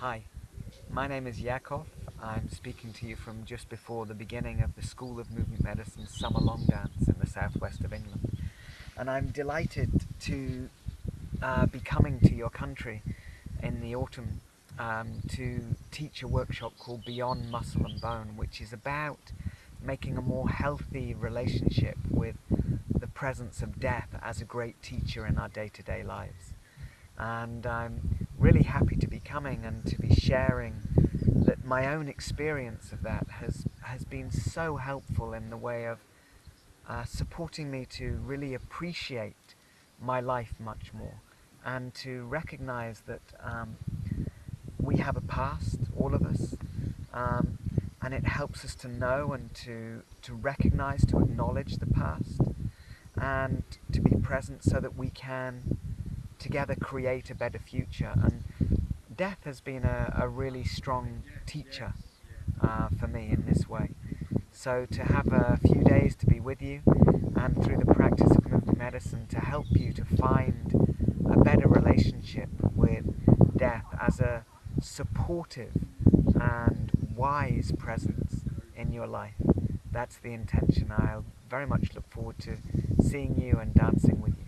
Hi, my name is Ya'Acov. I'm speaking to you from just before the beginning of the School of Movement Medicine Summer Long Dance in the southwest of England. And I'm delighted to uh, be coming to your country in the autumn um, to teach a workshop called Beyond Muscle and Bone, which is about making a more healthy relationship with the presence of death as a great teacher in our day-to-day -day lives. And I'm really happy to be coming and to be sharing that my own experience of that has, has been so helpful in the way of uh, supporting me to really appreciate my life much more and to recognize that um, we have a past, all of us, um, and it helps us to know and to, to recognize, to acknowledge the past, and to be present so that we can together create a better future. And death has been a, a really strong teacher uh, for me in this way. So to have a few days to be with you and through the practice of movement medicine to help you to find a better relationship with death as a supportive and wise presence in your life. That's the intention. I'll very much look forward to seeing you and dancing with you. You.